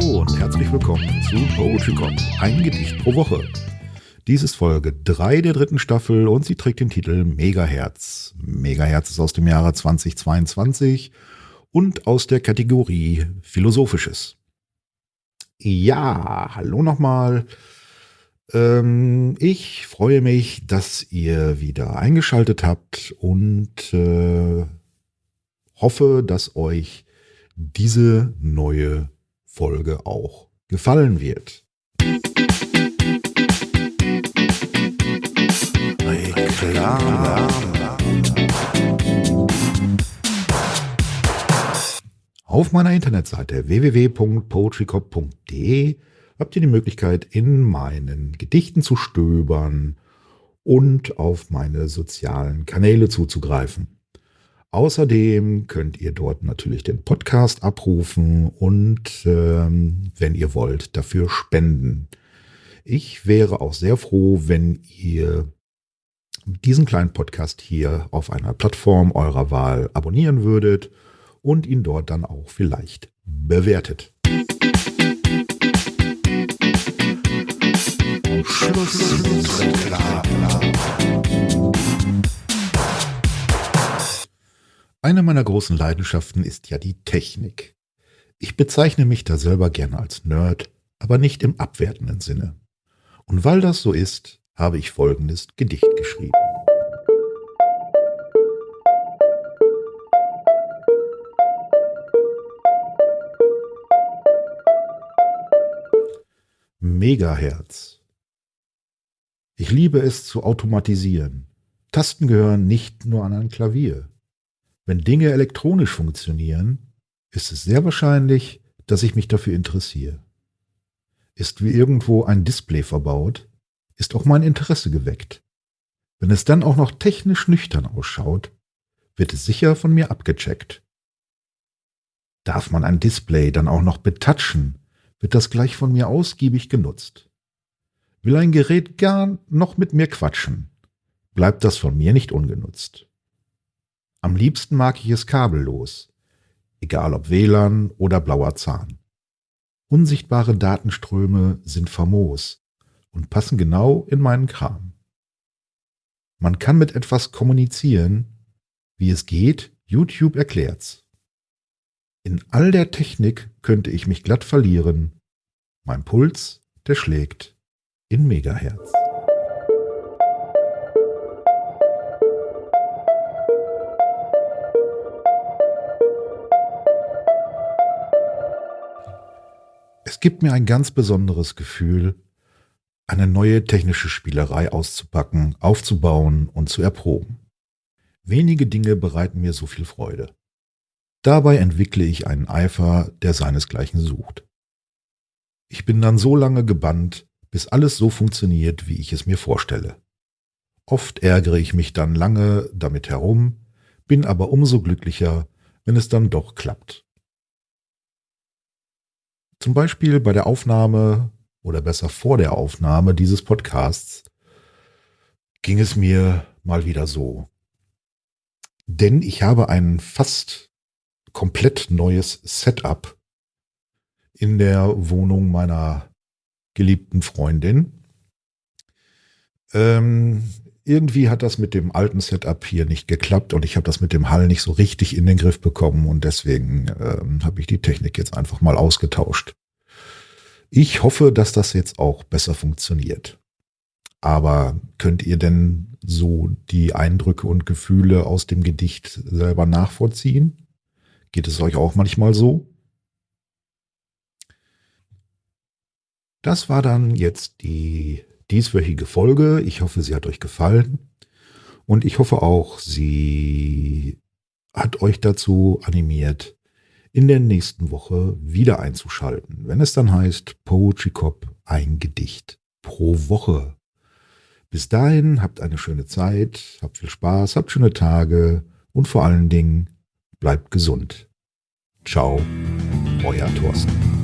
Hallo und herzlich willkommen zu Poetry Cop, ein Gedicht pro Woche. Dies ist Folge 3 der dritten Staffel und sie trägt den Titel Megaherz. Megaherz ist aus dem Jahre 2022 und aus der Kategorie Philosophisches. Ja, hallo nochmal. Ähm, ich freue mich, dass ihr wieder eingeschaltet habt und äh, hoffe, dass euch diese neue Folge auch gefallen wird. Auf meiner Internetseite www.poetrycop.de habt ihr die Möglichkeit, in meinen Gedichten zu stöbern und auf meine sozialen Kanäle zuzugreifen. Außerdem könnt ihr dort natürlich den Podcast abrufen und ähm, wenn ihr wollt, dafür spenden. Ich wäre auch sehr froh, wenn ihr diesen kleinen Podcast hier auf einer Plattform eurer Wahl abonnieren würdet und ihn dort dann auch vielleicht bewertet. Eine meiner großen Leidenschaften ist ja die Technik. Ich bezeichne mich da selber gerne als Nerd, aber nicht im abwertenden Sinne. Und weil das so ist, habe ich folgendes Gedicht geschrieben. Megahertz ich liebe es zu automatisieren. Tasten gehören nicht nur an ein Klavier. Wenn Dinge elektronisch funktionieren, ist es sehr wahrscheinlich, dass ich mich dafür interessiere. Ist wie irgendwo ein Display verbaut, ist auch mein Interesse geweckt. Wenn es dann auch noch technisch nüchtern ausschaut, wird es sicher von mir abgecheckt. Darf man ein Display dann auch noch betatschen, wird das gleich von mir ausgiebig genutzt. Will ein Gerät gar noch mit mir quatschen, bleibt das von mir nicht ungenutzt. Am liebsten mag ich es kabellos, egal ob WLAN oder blauer Zahn. Unsichtbare Datenströme sind famos und passen genau in meinen Kram. Man kann mit etwas kommunizieren, wie es geht, YouTube erklärt's. In all der Technik könnte ich mich glatt verlieren. Mein Puls, der schlägt in Megahertz. Es gibt mir ein ganz besonderes Gefühl, eine neue technische Spielerei auszupacken, aufzubauen und zu erproben. Wenige Dinge bereiten mir so viel Freude. Dabei entwickle ich einen Eifer, der seinesgleichen sucht. Ich bin dann so lange gebannt, bis alles so funktioniert, wie ich es mir vorstelle. Oft ärgere ich mich dann lange damit herum, bin aber umso glücklicher, wenn es dann doch klappt. Zum Beispiel bei der Aufnahme oder besser vor der Aufnahme dieses Podcasts ging es mir mal wieder so. Denn ich habe ein fast komplett neues Setup in der Wohnung meiner geliebten Freundin. Ähm, irgendwie hat das mit dem alten Setup hier nicht geklappt und ich habe das mit dem Hall nicht so richtig in den Griff bekommen und deswegen ähm, habe ich die Technik jetzt einfach mal ausgetauscht. Ich hoffe, dass das jetzt auch besser funktioniert. Aber könnt ihr denn so die Eindrücke und Gefühle aus dem Gedicht selber nachvollziehen? Geht es euch auch manchmal so? Das war dann jetzt die dieswöchige Folge. Ich hoffe, sie hat euch gefallen. Und ich hoffe auch, sie hat euch dazu animiert, in der nächsten Woche wieder einzuschalten, wenn es dann heißt Poetry Cop ein Gedicht pro Woche. Bis dahin habt eine schöne Zeit, habt viel Spaß, habt schöne Tage und vor allen Dingen bleibt gesund. Ciao, euer Thorsten.